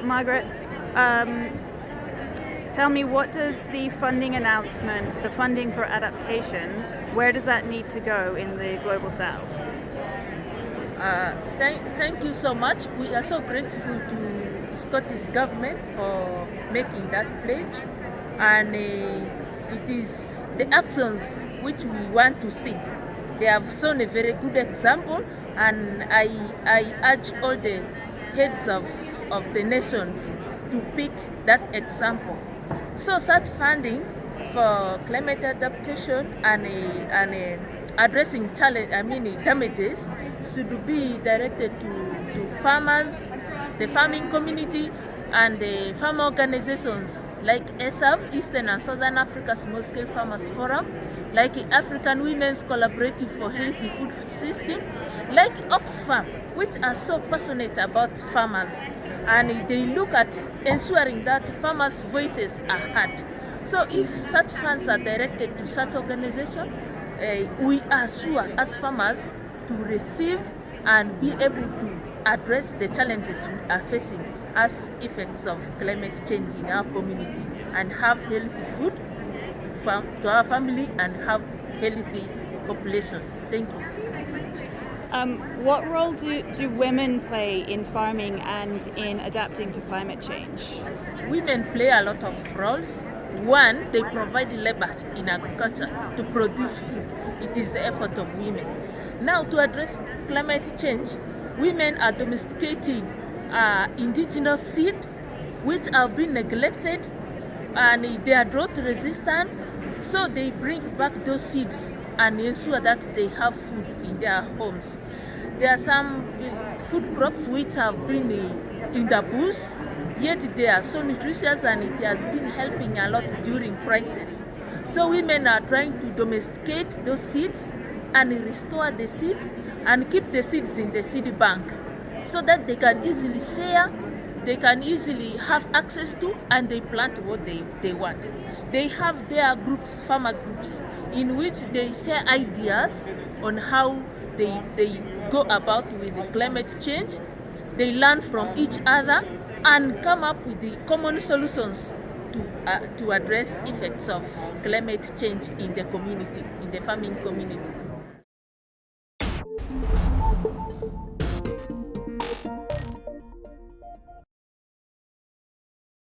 Margaret, um, tell me what does the funding announcement, the funding for adaptation, where does that need to go in the Global South? Uh, thank, thank you so much. We are so grateful to Scottish government for making that pledge and uh, it is the actions which we want to see. They have shown a very good example and I, I urge all the heads of, of the nations to pick that example. So such funding for climate adaptation and, and addressing challenge, I mean damages should be directed to, to farmers, the farming community, and the farm organizations like ESAFF, Eastern and Southern Africa Small Scale Farmers Forum, like African Women's Collaborative for Healthy Food System, like Oxfam, which are so passionate about farmers. And they look at ensuring that farmers' voices are heard. So if such funds are directed to such organizations, uh, we are sure as farmers to receive and be able to address the challenges we are facing as effects of climate change in our community and have healthy food to, farm, to our family and have healthy population. Thank you. Um, what role do, do women play in farming and in adapting to climate change? Women play a lot of roles. One, they provide labor in agriculture to produce food. It is the effort of women. Now, to address climate change, women are domesticating uh, indigenous seed which have been neglected and they are drought resistant. So they bring back those seeds and ensure that they have food in their homes. There are some food crops which have been in the bush yet they are so nutritious and it has been helping a lot during crisis. So women are trying to domesticate those seeds and restore the seeds and keep the seeds in the seed bank so that they can easily share, they can easily have access to and they plant what they, they want. They have their groups, farmer groups, in which they share ideas on how they, they go about with the climate change. They learn from each other and come up with the common solutions to, uh, to address effects of climate change in the community, in the farming community.